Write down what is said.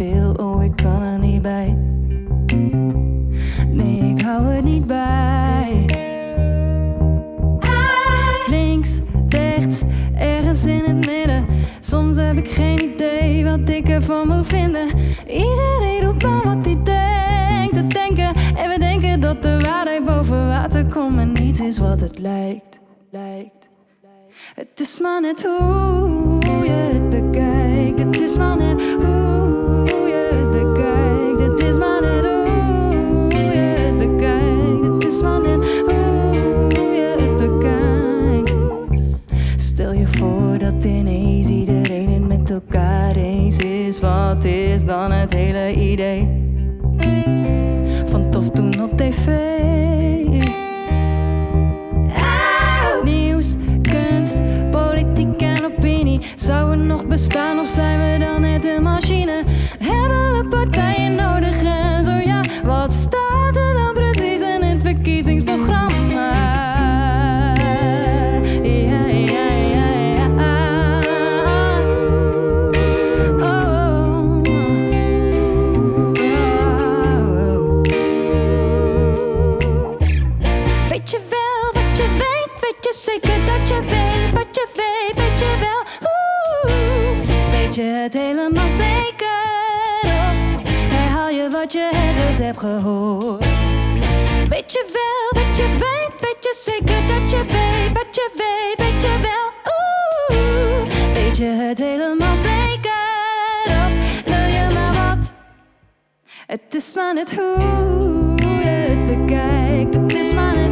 veel, oh ik kan er niet bij. Nee, ik hou er niet bij. Links, rechts, ergens in het midden. Soms heb ik geen idee wat ik ervan moet vinden. Iedereen roept maar wat hij denkt te denken. En we denken dat de waarheid boven water komt, maar niets is wat het lijkt. lijkt. Het is maar net hoe je het bekijkt. Het is maar net hoe. Je voor dat ineens iedereen het met elkaar eens is. Wat is dan het hele idee van tof doen op tv? Nieuws, kunst, politiek en opinie. Zou het nog bestaan of zijn we dan net een machine? Weet je wel wat je weet? Weet je zeker dat je weet wat je weet? Weet je wel? Weet je het helemaal zeker? Of herhaal je wat je ergens hebt gehoord? Weet je wel wat je weet? Weet je zeker dat je weet wat je weet? Weet je wel? Weet je het helemaal zeker? Of wil je maar wat? Het is maar net hoe je het bekijkt. Het is maar net